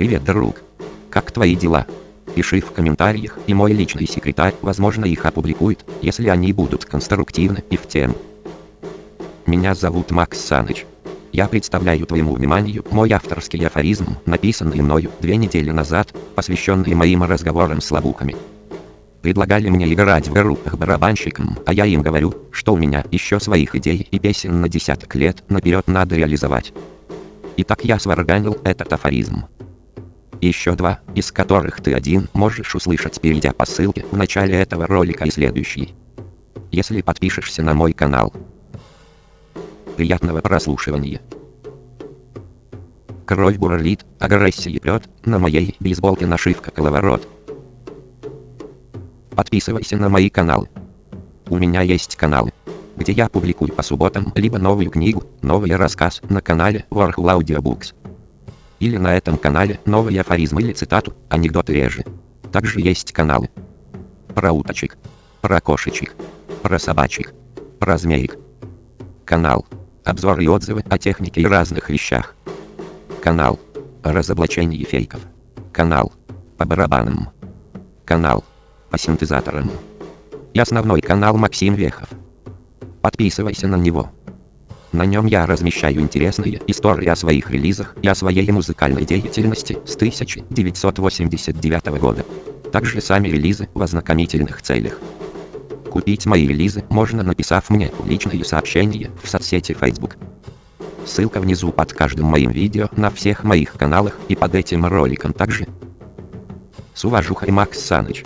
Привет, друг. Как твои дела? Пиши в комментариях, и мой личный секретарь, возможно, их опубликует, если они будут конструктивны и в тему. Меня зовут Макс Саныч. Я представляю твоему вниманию мой авторский афоризм, написанный мною две недели назад, посвященный моим разговорам с лабуками. Предлагали мне играть в группах барабанщиком, а я им говорю, что у меня еще своих идей и песен на десяток лет наперед надо реализовать. Итак я сварганил этот афоризм. Еще два, из которых ты один можешь услышать, перейдя по ссылке в начале этого ролика и следующий. Если подпишешься на мой канал. Приятного прослушивания. Кровь бурлит, агрессия прет, на моей бейсболке нашивка коловорот. Подписывайся на мои каналы. У меня есть каналы, где я публикую по субботам либо новую книгу, новый рассказ на канале Warhol Audiobooks. Или на этом канале новый афоризм или цитату, анекдоты реже. Также есть каналы про уточек, про кошечек, про собачек, про змеек. Канал обзоры и отзывы о технике и разных вещах. Канал о разоблачении фейков. Канал по барабанам. Канал по синтезаторам. И основной канал Максим Вехов. Подписывайся на него. На нем я размещаю интересные истории о своих релизах и о своей музыкальной деятельности с 1989 года. Также сами релизы в ознакомительных целях. Купить мои релизы можно написав мне личные сообщения в соцсети Facebook. Ссылка внизу под каждым моим видео на всех моих каналах и под этим роликом также. С уважухой Макс Саныч.